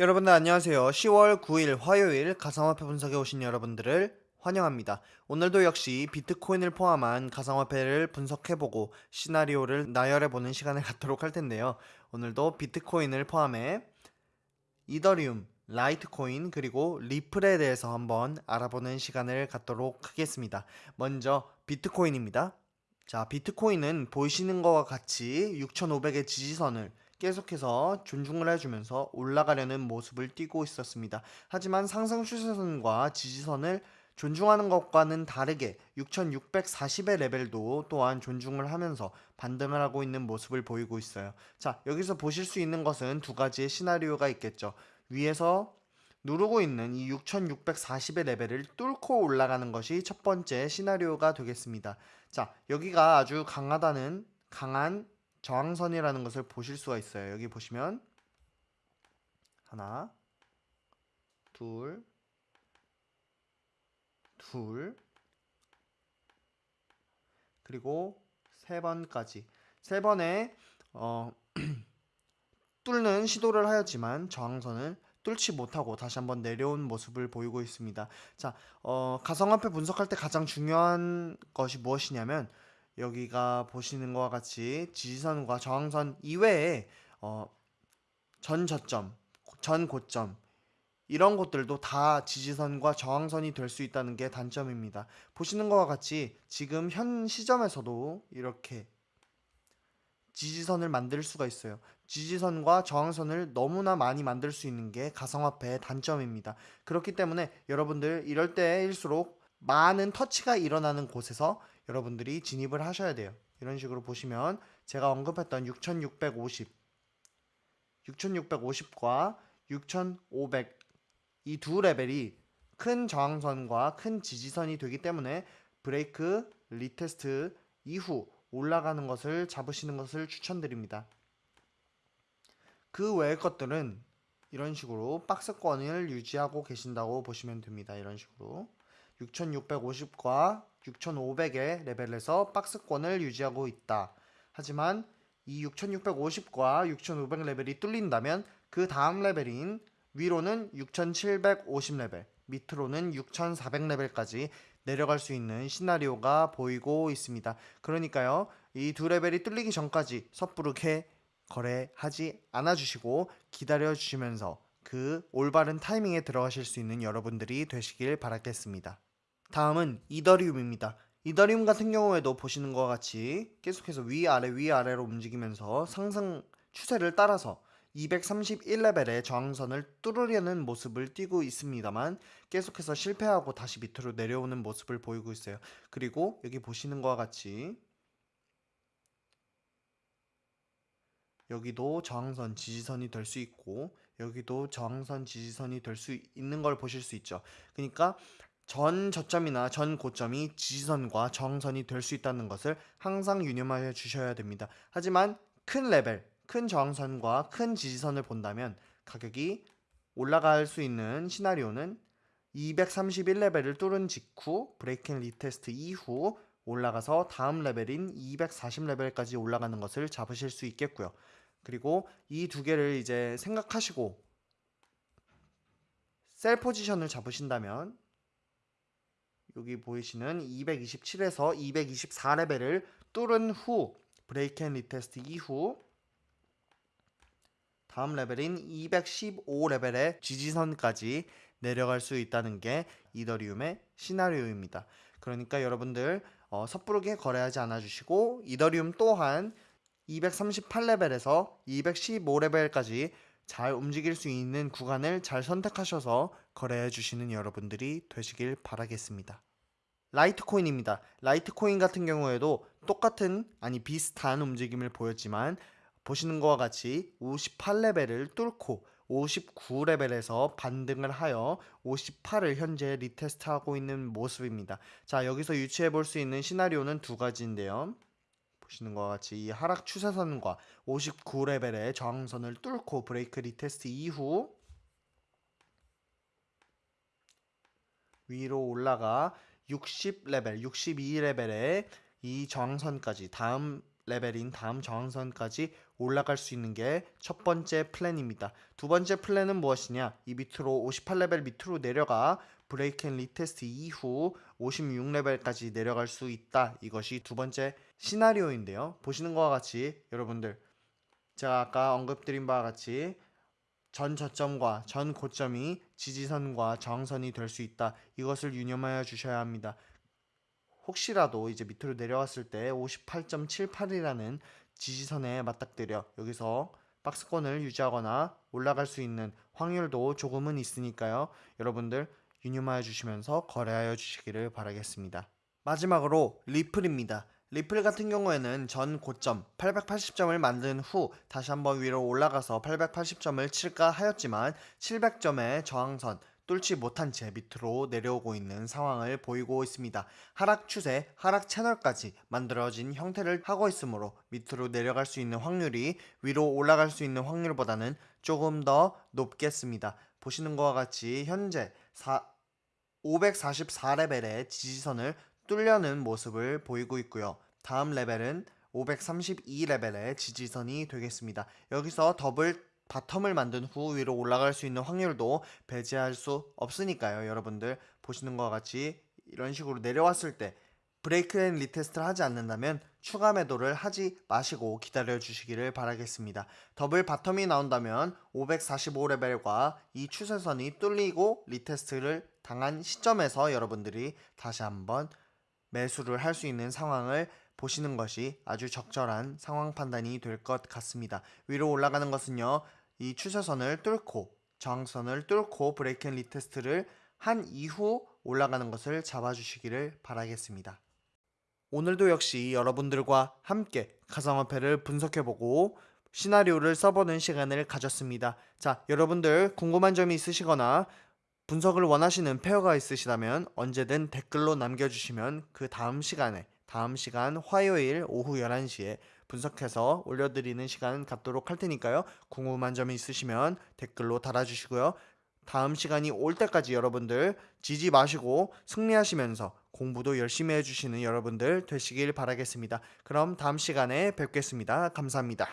여러분들 안녕하세요. 10월 9일 화요일 가상화폐 분석에 오신 여러분들을 환영합니다. 오늘도 역시 비트코인을 포함한 가상화폐를 분석해보고 시나리오를 나열해보는 시간을 갖도록 할 텐데요. 오늘도 비트코인을 포함해 이더리움, 라이트코인 그리고 리플에 대해서 한번 알아보는 시간을 갖도록 하겠습니다. 먼저 비트코인입니다. 자, 비트코인은 보이시는 것과 같이 6,500의 지지선을 계속해서 존중을 해주면서 올라가려는 모습을 띠고 있었습니다. 하지만 상승 추세선과 지지선을 존중하는 것과는 다르게 6640의 레벨도 또한 존중을 하면서 반등을 하고 있는 모습을 보이고 있어요. 자, 여기서 보실 수 있는 것은 두 가지의 시나리오가 있겠죠. 위에서 누르고 있는 이 6640의 레벨을 뚫고 올라가는 것이 첫 번째 시나리오가 되겠습니다. 자, 여기가 아주 강하다는 강한 저항선이라는 것을 보실 수가 있어요. 여기 보시면 하나, 둘, 둘, 그리고 세 번까지 세 번에 어, 뚫는 시도를 하였지만 저항선을 뚫지 못하고 다시 한번 내려온 모습을 보이고 있습니다. 자, 어, 가상화폐 분석할 때 가장 중요한 것이 무엇이냐면 여기가 보시는 것과 같이 지지선과 저항선 이외에 어, 전 저점, 전 고점 이런 것들도 다 지지선과 저항선이 될 수 있다는 게 단점입니다. 보시는 것과 같이 지금 현 시점에서도 이렇게 지지선을 만들 수가 있어요. 지지선과 저항선을 너무나 많이 만들 수 있는 게 가상화폐의 단점입니다. 그렇기 때문에 여러분들 이럴 때일수록 많은 터치가 일어나는 곳에서 여러분들이 진입을 하셔야 돼요. 이런 식으로 보시면 제가 언급했던 6650 6650과 6500 이 두 레벨이 큰 저항선과 큰 지지선이 되기 때문에 break retest 이후 올라가는 것을 잡으시는 것을 추천드립니다. 그 외의 것들은 이런 식으로 박스권을 유지하고 계신다고 보시면 됩니다. 이런 식으로 6650과 6500의 레벨에서 박스권을 유지하고 있다. 하지만 이 6650과 6500 레벨이 뚫린다면 그 다음 레벨인 위로는 6750 레벨, 밑으로는 6400 레벨까지 내려갈 수 있는 시나리오가 보이고 있습니다. 그러니까요, 이 두 레벨이 뚫리기 전까지 섣부르게 거래하지 않아 주시고 기다려 주시면서 그 올바른 타이밍에 들어가실 수 있는 여러분들이 되시길 바라겠습니다. 다음은 이더리움입니다. 이더리움 같은 경우에도 보시는 것과 같이 계속해서 위아래 위아래로 움직이면서 상승 추세를 따라서 231레벨의 저항선을 뚫으려는 모습을 띠고 있습니다만 계속해서 실패하고 다시 밑으로 내려오는 모습을 보이고 있어요. 그리고 여기 보시는 것과 같이 여기도 저항선 지지선이 될 수 있고 여기도 저항선 지지선이 될 수 있는 걸 보실 수 있죠. 그러니까 전 저점이나 전 고점이 지지선과 저항선이 될 수 있다는 것을 항상 유념하여 주셔야 됩니다. 하지만 큰 레벨, 큰 저항선과 큰 지지선을 본다면 가격이 올라갈 수 있는 시나리오는 231레벨을 뚫은 직후 break and retest 이후 올라가서 다음 레벨인 240레벨까지 올라가는 것을 잡으실 수 있겠고요. 그리고 이 두 개를 이제 생각하시고 sell 포지션을 잡으신다면 여기 보이시는 227에서 224레벨을 뚫은 후 break and retest 이후 다음 레벨인 215레벨의 지지선까지 내려갈 수 있다는 게 이더리움의 시나리오입니다. 그러니까 여러분들 어, 섣부르게 거래하지 않아 주시고 이더리움 또한 238레벨에서 215레벨까지 잘 움직일 수 있는 구간을 잘 선택하셔서 거래해 주시는 여러분들이 되시길 바라겠습니다. 라이트코인입니다. 라이트코인 같은 경우에도 똑같은 아니 비슷한 움직임을 보였지만 보시는 것과 같이 58레벨을 뚫고 59레벨에서 반등을 하여 58을 현재 retest하고 있는 모습입니다. 자 여기서 유추해 볼 수 있는 시나리오는 두 가지인데요. 보시는 것과 같이 이 하락 추세선과 59레벨의 저항선을 뚫고 break retest 이후 위로 올라가 60레벨, 62레벨의 이 저항선까지 다음 레벨인 다음 저항선까지 올라갈 수 있는 게 첫 번째 플랜입니다. 두 번째 플랜은 무엇이냐? 이 밑으로 58레벨 밑으로 내려가 break and retest 이후 56레벨까지 내려갈 수 있다. 이것이 두 번째 시나리오인데요. 보시는 것과 같이 여러분들 제가 아까 언급드린 바와 같이 전 저점과 전 고점이 지지선과 저항선이 될 수 있다. 이것을 유념하여 주셔야 합니다. 혹시라도 이제 밑으로 내려왔을 때 58.78이라는 지지선에 맞닥뜨려 여기서 박스권을 유지하거나 올라갈 수 있는 확률도 조금은 있으니까요. 여러분들 유념하여 주시면서 거래하여 주시기를 바라겠습니다. 마지막으로 리플입니다. 리플 같은 경우에는 전 고점 880점을 만든 후 다시 한번 위로 올라가서 880점을 칠까 하였지만 700점의 저항선 뚫지 못한 채 밑으로 내려오고 있는 상황을 보이고 있습니다. 하락 추세, 하락 채널까지 만들어진 형태를 하고 있으므로 밑으로 내려갈 수 있는 확률이 위로 올라갈 수 있는 확률보다는 조금 더 높겠습니다. 보시는 것과 같이 현재 544레벨의 지지선을 뚫려는 모습을 보이고 있고요. 다음 레벨은 532레벨의 지지선이 되겠습니다. 여기서 double bottom을 만든 후 위로 올라갈 수 있는 확률도 배제할 수 없으니까요. 여러분들 보시는 것과 같이 이런 식으로 내려왔을 때 break and retest를 하지 않는다면 추가 매도를 하지 마시고 기다려 주시기를 바라겠습니다. double bottom이 나온다면 545레벨과 이 추세선이 뚫리고 retest를 당한 시점에서 여러분들이 다시 한번 매수를 할 수 있는 상황을 보시는 것이 아주 적절한 상황 판단이 될 것 같습니다. 위로 올라가는 것은요. 이 추세선을 뚫고 저항선을 뚫고 break and retest를 한 이후 올라가는 것을 잡아주시기를 바라겠습니다. 오늘도 역시 여러분들과 함께 가상화폐를 분석해보고 시나리오를 써보는 시간을 가졌습니다. 자, 여러분들 궁금한 점이 있으시거나 분석을 원하시는 pair가 있으시다면 언제든 댓글로 남겨주시면 그 다음 시간에 다음 시간 화요일 오후 11시에 분석해서 올려드리는 시간 갖도록 할 테니까요. 궁금한 점이 있으시면 댓글로 달아주시고요. 다음 시간이 올 때까지 여러분들 지지 마시고 승리하시면서 공부도 열심히 해주시는 여러분들 되시길 바라겠습니다. 그럼 다음 시간에 뵙겠습니다. 감사합니다.